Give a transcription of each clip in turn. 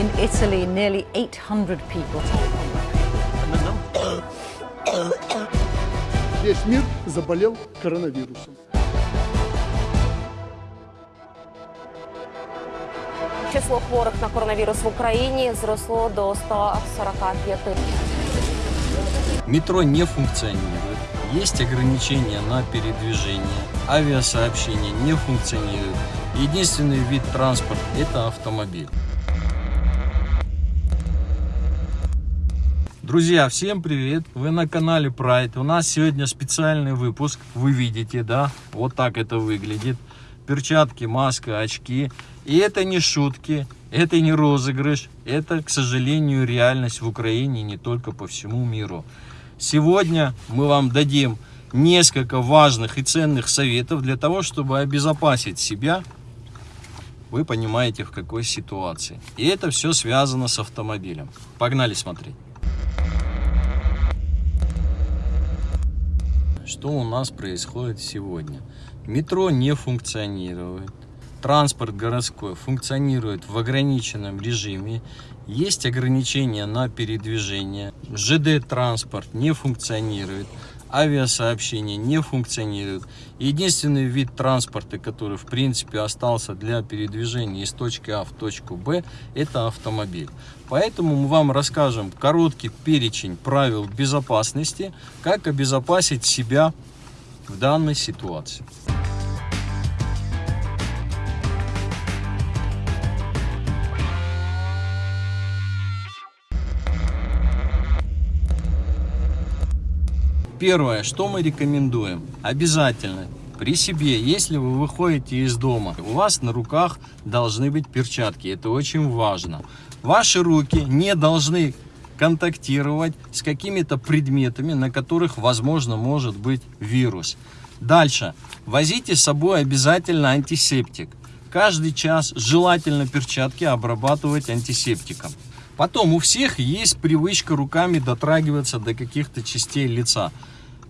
In Italy, nearly 800 people Весь мир заболел коронавирусом. Число хворих на коронавірус в Україні зросло до 145. Метро не функционирует. Есть ограничения на передвижение. Авиасообщение не функционирует. Единственный вид транспорта – это автомобиль. Друзья, всем привет! Вы на канале Pride. У нас сегодня специальный выпуск. Вы видите, да? Вот так это выглядит. Перчатки, маска, очки. И это не шутки, это не розыгрыш. Это, к сожалению, реальность в Украине, не только по всему миру. Сегодня мы вам дадим несколько важных и ценных советов для того, чтобы обезопасить себя. Вы понимаете, в какой ситуации. И это все связано с автомобилем. Погнали смотреть. Что у нас происходит сегодня? Метро не функционирует. Транспорт городской функционирует в ограниченном режиме. Есть ограничения на передвижение. ЖД-транспорт не функционирует. Авиасообщение не функционирует. Единственный вид транспорта, который в принципе остался для передвижения из точки А в точку Б, это автомобиль. Поэтому мы вам расскажем короткий перечень правил безопасности, как обезопасить себя в данной ситуации. Первое, что мы рекомендуем, обязательно при себе, если вы выходите из дома, у вас на руках должны быть перчатки, это очень важно. Ваши руки не должны контактировать с какими-то предметами, на которых, возможно, может быть вирус. Дальше. Возите с собой обязательно антисептик. Каждый час желательно перчатки обрабатывать антисептиком. Потом у всех есть привычка руками дотрагиваться до каких-то частей лица.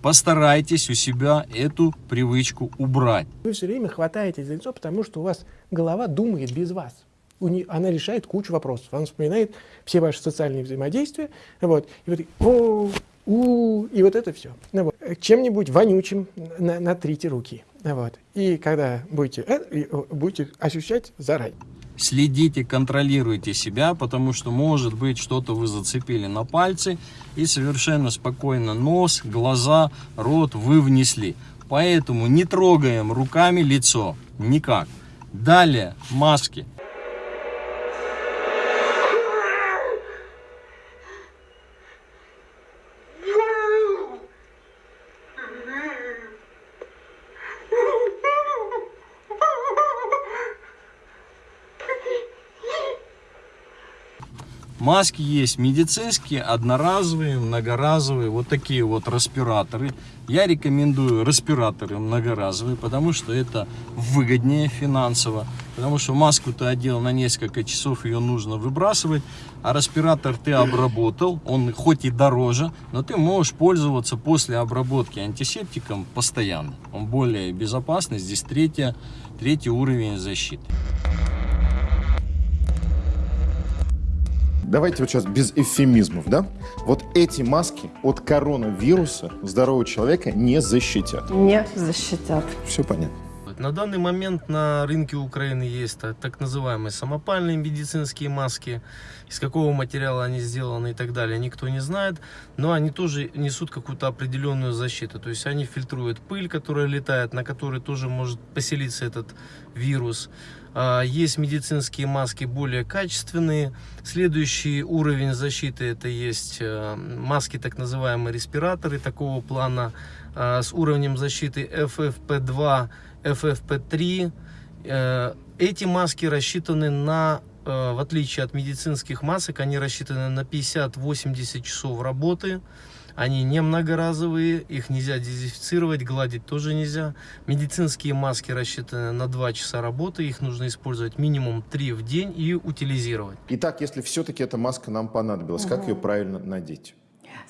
Постарайтесь у себя эту привычку убрать. Вы все время хватаетесь за лицо, потому что у вас голова думает без вас. У нее, она решает кучу вопросов. Она вспоминает все ваши социальные взаимодействия. Вот, и вот, о, у, и вот это все. Ну, вот. Чем-нибудь вонючим на, натрите руки. Вот. И когда будете, э, будете ощущать заранее. Следите, контролируйте себя, потому что может быть что-то вы зацепили на пальцы и совершенно спокойно нос, глаза, рот вы внесли. Поэтому не трогаем руками лицо, никак. Далее маски. Маски есть медицинские, одноразовые, многоразовые, вот такие вот респираторы. Я рекомендую респираторы многоразовые, потому что это выгоднее финансово. Потому что маску ты одел на несколько часов, ее нужно выбрасывать. А респиратор ты обработал, он хоть и дороже, но ты можешь пользоваться после обработки антисептиком постоянно. Он более безопасный, здесь третья, третий уровень защиты. Давайте вот сейчас без эвфемизмов, да? Вот эти маски от коронавируса здорового человека не защитят. Не защитят. Все понятно. На данный момент на рынке Украины есть так называемые самопальные медицинские маски. Из какого материала они сделаны и так далее, никто не знает. Но они тоже несут какую-то определенную защиту. То есть они фильтруют пыль, которая летает, на которой тоже может поселиться этот вирус. А, есть медицинские маски более качественные. Следующий уровень защиты это есть э, маски, так называемые респираторы такого плана а, с уровнем защиты FFP2, FFP3. Э, эти маски рассчитаны на, э, в отличие от медицинских масок, они рассчитаны на 50-80 часов работы. Они не многоразовые, их нельзя дезинфицировать, гладить тоже нельзя. Медицинские маски рассчитаны на 2 часа работы, их нужно использовать минимум 3 в день и утилизировать. Итак, если все-таки эта маска нам понадобилась, угу. как ее правильно надеть?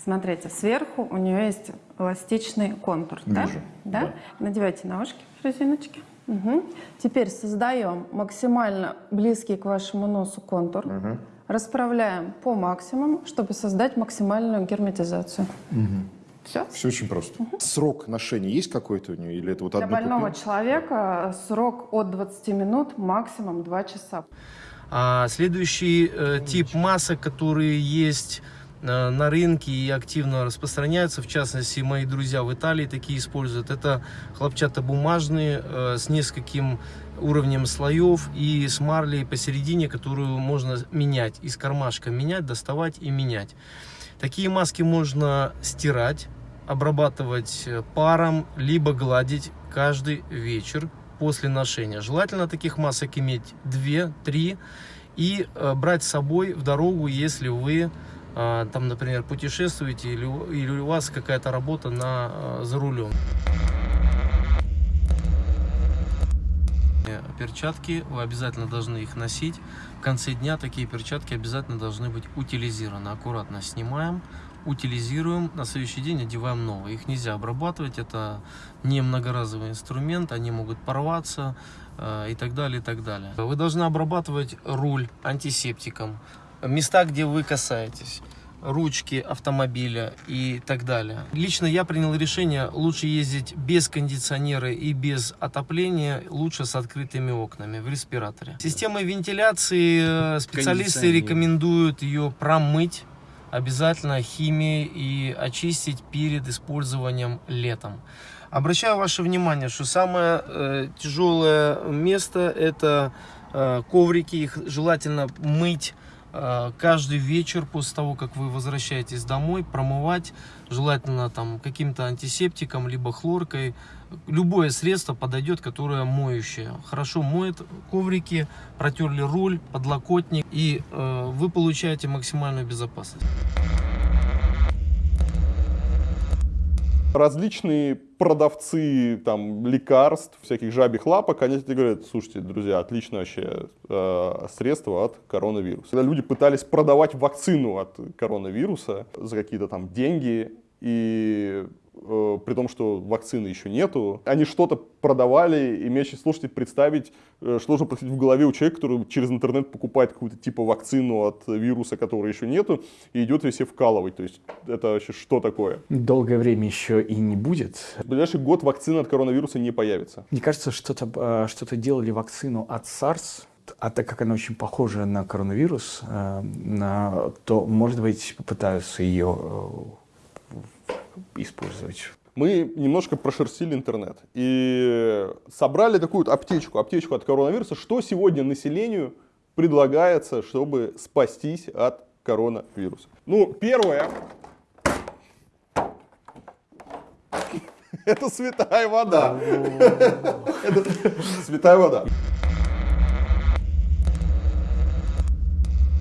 Смотрите, сверху у нее есть эластичный контур. Вижу. Да? Да? Надевайте на ушки резиночки. Мгм. Теперь создаем максимально близкий к вашему носу контур. Расправляем по максимуму, чтобы создать максимальную герметизацию. Все. Все очень просто. Срок ношения есть какой-то у нее? Или это вот Для больного купил? человека срок от 20 минут, максимум 2 часа. А следующий э, тип масок, которые есть э, на рынке и активно распространяются, в частности, мои друзья в Италии такие используют, это хлопчатобумажные э, с нескольким уровнем слоев и с марлей посередине, которую можно менять, из кармашка менять, доставать и менять. Такие маски можно стирать, обрабатывать э, паром, либо гладить каждый вечер после ношения. Желательно таких масок иметь 2-3 и э, брать с собой в дорогу, если вы э, там, например, путешествуете или, или у вас какая-то работа на, э, за рулем. Перчатки, вы обязательно должны их носить. В конце дня такие перчатки обязательно должны быть утилизированы. Аккуратно снимаем, утилизируем, на следующий день одеваем новые. Их нельзя обрабатывать, это не многоразовый инструмент, они могут порваться э, и так далее, и так далее. Вы должны обрабатывать руль антисептиком, места, где вы касаетесь ручки автомобиля и так далее. Лично я принял решение лучше ездить без кондиционера и без отопления, лучше с открытыми окнами в респираторе. Системой вентиляции э, специалисты рекомендуют ее промыть обязательно химией и очистить перед использованием летом. Обращаю ваше внимание, что самое э, тяжелое место это э, коврики, их желательно мыть каждый вечер после того, как вы возвращаетесь домой, промывать, желательно там каким-то антисептиком, либо хлоркой. Любое средство подойдет, которое моющее. Хорошо моет коврики, протерли руль, подлокотник, и э, вы получаете максимальную безопасность. Различные продавцы там лекарств, всяких жабих лапок, они тебе говорят, слушайте, друзья, отличное вообще э, средство от коронавируса. Когда люди пытались продавать вакцину от коронавируса за какие-то там деньги, и при том, что вакцины еще нету, они что-то продавали, и мне сейчас, слушайте, представить, э, что должно происходить в голове у человека, который через интернет покупает какую-то типа вакцину от вируса, которой еще нету, и идет ее себе вкалывать. То есть это вообще что такое? Долгое время еще и не будет. В ближайший год вакцина от коронавируса не появится. Мне кажется, что-то э, что делали вакцину от SARS, а так как она очень похожа на коронавирус, э, на- то, может быть, попытаются ее э, использовать. Мы немножко прошерстили интернет и собрали такую аптечку, аптечку от коронавируса, что сегодня населению предлагается, чтобы спастись от коронавируса. Ну, первое. Это святая вода. Это святая вода.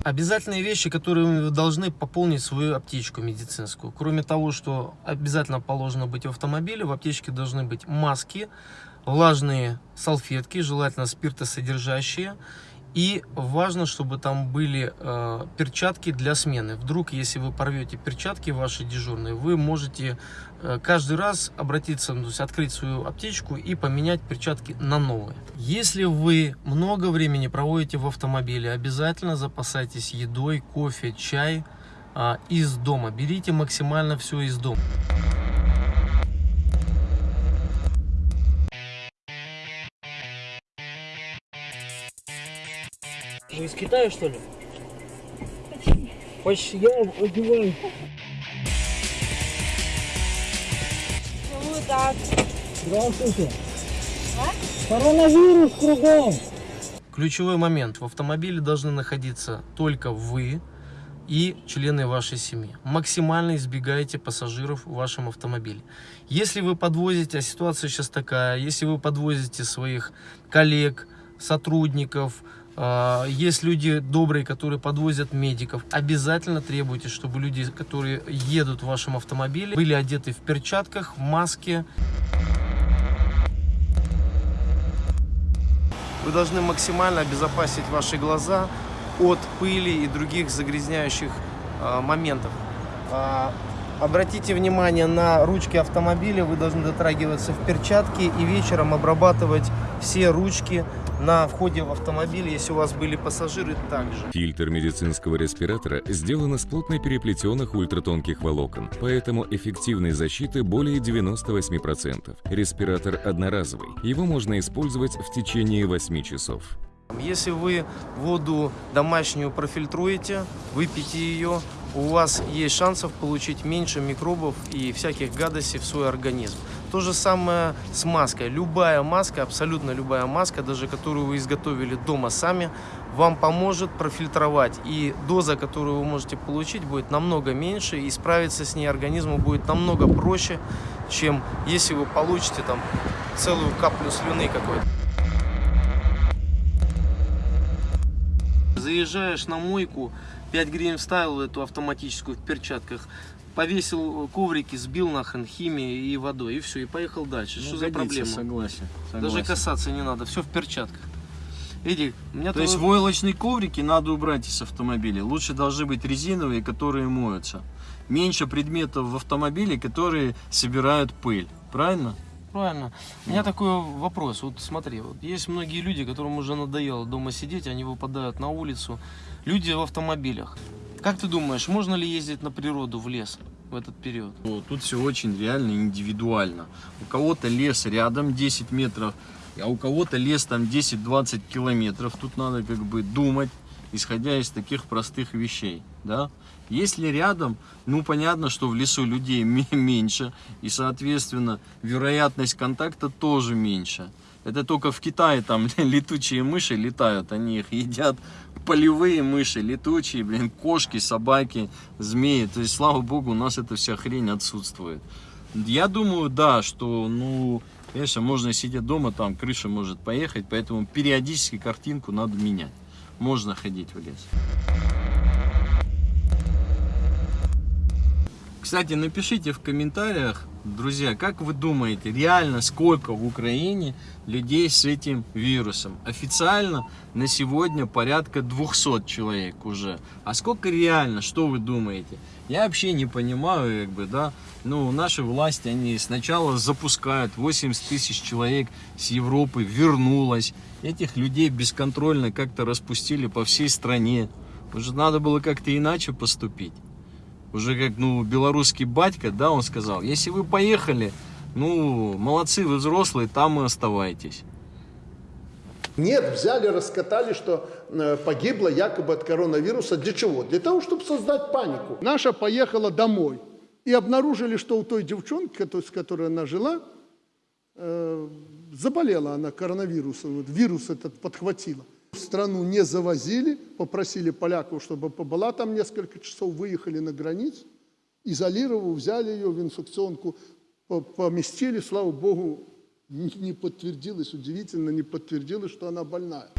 Обязательные вещи, которые вы должны пополнить свою аптечку медицинскую. Кроме того, что обязательно положено быть в автомобиле, в аптечке должны быть маски, влажные салфетки, желательно спиртосодержащие. И важно, чтобы там были э, перчатки для смены. Вдруг, если вы порвете перчатки ваши дежурные, вы можете э, каждый раз обратиться, ну, то есть открыть свою аптечку и поменять перчатки на новые. Если вы много времени проводите в автомобиле, обязательно запасайтесь едой, кофе, чай а, из дома. Берите максимально все из дома. Вы из Китая, что ли? Почти я одеваю. Здравствуйте. Коронавирус кругом. Ключевой момент. В автомобиле должны находиться только вы и члены вашей семьи. Максимально избегайте пассажиров в вашем автомобиле. Если вы подвозите, а ситуация сейчас такая, если вы подвозите своих коллег, сотрудников, есть люди добрые, которые подвозят медиков, обязательно требуйте, чтобы люди, которые едут в вашем автомобиле, были одеты в перчатках, в маске, Вы должны максимально обезопасить ваши глаза от пыли и других загрязняющих э, моментов. А, обратите внимание на ручки автомобиля. Вы должны дотрагиваться в перчатки и вечером обрабатывать все ручки на входе в автомобиль, если у вас были пассажиры, также. Фильтр медицинского респиратора сделан из плотно переплетенных ультратонких волокон, поэтому эффективной защиты более 98%. Респиратор одноразовый, его можно использовать в течение 8 часов. Если вы воду домашнюю профильтруете, выпьете ее, у вас есть шансов получить меньше микробов и всяких гадостей в свой организм. То же самое с маской. Любая маска, абсолютно любая маска, даже которую вы изготовили дома сами, вам поможет профильтровать. И доза, которую вы можете получить, будет намного меньше, и справиться с ней организму будет намного проще, чем если вы получите там целую каплю слюны какой-то. Заезжаешь на мойку, 5 гривен вставил эту автоматическую в перчатках, повесил коврики, сбил нахрен химией и водой, и все, и поехал дальше. Ну, Что за годится, проблема? согласен, Даже согласен. касаться не надо, все в перчатках. Эдик, у меня То есть твой- войлочные коврики надо убрать из автомобиля. Лучше должны быть резиновые, которые моются. Меньше предметов в автомобиле, которые собирают пыль. Правильно? Правильно. У меня такой вопрос. Вот смотри, вот есть многие люди, которым уже надоело дома сидеть, они выпадают на улицу. Люди в автомобилях. Как ты думаешь, можно ли ездить на природу в лес в этот период? Ну, Тут все очень реально индивидуально. У кого-то лес рядом 10 метров, а у кого-то лес там 10-20 километров. Тут надо как бы думать, исходя из таких простых вещей. Да? Если рядом, ну понятно, что в лесу людей ме- меньше, и соответственно вероятность контакта тоже меньше. Это только в Китае там летучие мыши летают, они их едят. Полевые мыши, летучие, блин, кошки, собаки, змеи. То есть, слава богу, у нас эта вся хрень отсутствует. Я думаю, да, что, ну, конечно, можно сидеть дома, там крыша может поехать, поэтому периодически картинку надо менять. Можно ходить в лес. Кстати, напишите в комментариях, друзья, как вы думаете, реально сколько в Украине людей с этим вирусом? Официально на сегодня порядка 200 человек уже. А сколько реально, что вы думаете? Я вообще не понимаю, как бы, да, ну, наши власти, они сначала запускают 80 тысяч человек с Европы, вернулось. Этих людей бесконтрольно как-то распустили по всей стране. Уже надо было как-то иначе поступить уже как, ну, белорусский батька, да, он сказал, если вы поехали, ну, молодцы, вы взрослые, там и оставайтесь. Нет, взяли, раскатали, что э, погибло якобы от коронавируса. Для чего? Для того, чтобы создать панику. Наша поехала домой и обнаружили, что у той девчонки, с которой она жила, э, заболела она коронавирусом, вот вирус этот подхватила. В страну не завозили, попросили поляков, чтобы побыла там несколько часов, выехали на границу, изолировав, взяли ее в инфекционку, по- поместили, слава богу, не подтвердилось, удивительно, не подтвердилось, что она больная.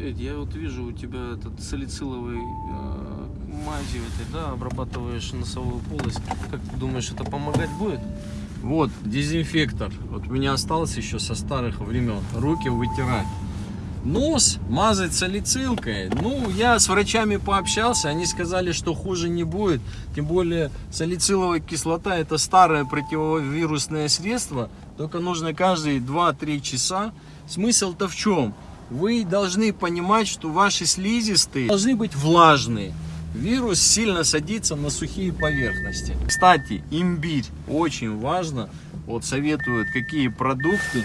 Эдь, я вот вижу у тебя этот салициловый э, мазью этой, да, обрабатываешь носовую полость. Как ты думаешь, это помогать будет? Вот, дезинфектор. Вот у меня остался еще со старых времен. Руки вытирать. Нос мазать салицилкой. Ну, я с врачами пообщался, они сказали, что хуже не будет. Тем более салициловая кислота это старое противовирусное средство. Только нужно каждые 2-3 часа. Смысл-то в чем? Вы должны понимать, что ваши слизистые должны быть влажные. Вирус сильно садится на сухие поверхности. Кстати, имбирь очень важно. Вот советуют, какие продукты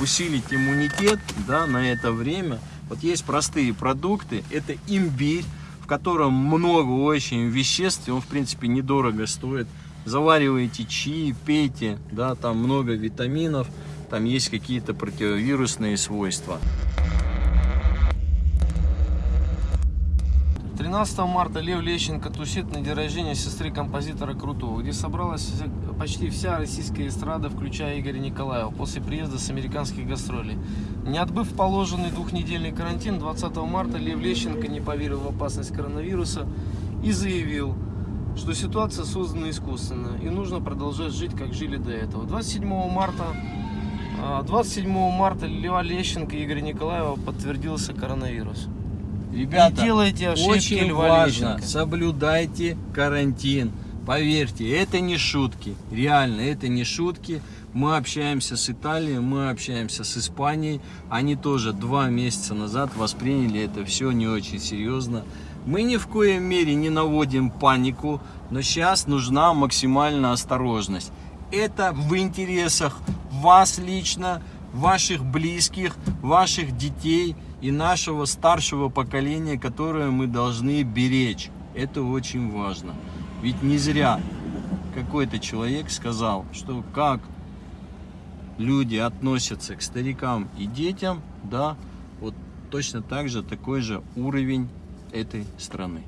усилить иммунитет да, на это время. Вот есть простые продукты. Это имбирь, в котором много очень веществ. и Он, в принципе, недорого стоит. Завариваете чаи, пейте. Да, там много витаминов. Там есть какие-то противовирусные свойства. 13 марта Лев Лещенко тусит на день рождения сестры композитора Крутого, где собралась почти вся российская эстрада, включая Игоря Николаева, после приезда с американских гастролей. Не отбыв положенный двухнедельный карантин, 20 марта Лев Лещенко не поверил в опасность коронавируса и заявил, что ситуация создана искусственно и нужно продолжать жить, как жили до этого. 27 марта а, 27 марта Льва Лещенко и Игоря Николаева подтвердился коронавирус. Ребята, Не делайте ошибки очень Льва важно, Лещенко. соблюдайте карантин. Поверьте, это не шутки. Реально, это не шутки. Мы общаемся с Италией, мы общаемся с Испанией. Они тоже два месяца назад восприняли это все не очень серьезно. Мы ни в коем мере не наводим панику, но сейчас нужна максимальная осторожность. Это в интересах вас лично, ваших близких, ваших детей и нашего старшего поколения, которое мы должны беречь. Это очень важно. Ведь не зря какой-то человек сказал, что как люди относятся к старикам и детям, да, вот точно так же такой же уровень этой страны.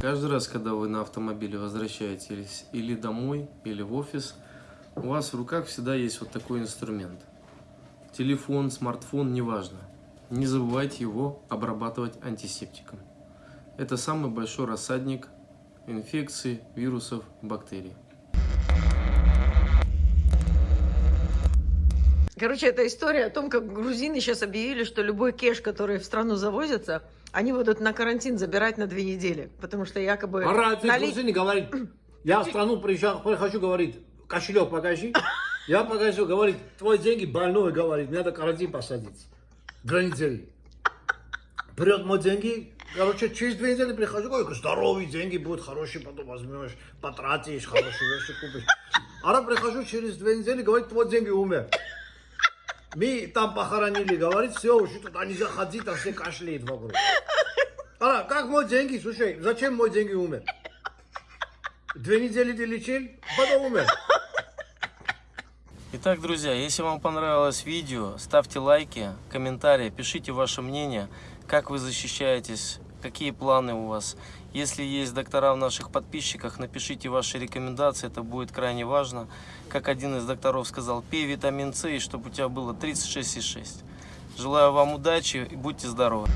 Каждый раз, когда вы на автомобиле возвращаетесь или домой, или в офис, у вас в руках всегда есть вот такой инструмент. Телефон, смартфон, неважно. Не забывайте его обрабатывать антисептиком. Это самый большой рассадник инфекций, вирусов, бактерий. Короче, это история о том, как грузины сейчас объявили, что любой кеш, который в страну завозится, они будут на карантин забирать на две недели, потому что якобы... Ара, ты нали- грузин говорит, я в страну приезжал, прихожу, говорит, кошелек покажи. Я покажу, говорит, твои деньги больной, говорит, мне надо карантин посадить. Две недели. Берет мои деньги, короче, через две недели прихожу, говорю, здоровые деньги будут хорошие, потом возьмешь, потратишь, хорошие вещи купишь. Ара прихожу через две недели, говорит, твои деньги умер. Мы там похоронили, говорит, все, уже туда нельзя ходить, там все кашляют вокруг. Ара, как мои деньги, слушай, зачем мои деньги умер? Две недели ты лечил, потом умер. Итак, друзья, если вам понравилось видео, ставьте лайки, комментарии, пишите ваше мнение, как вы защищаетесь, какие планы у вас. Если есть доктора в наших подписчиках, напишите ваши рекомендации, это будет крайне важно. Как один из докторов сказал, пей витамин С, и чтобы у тебя было 36,6. Желаю вам удачи и будьте здоровы.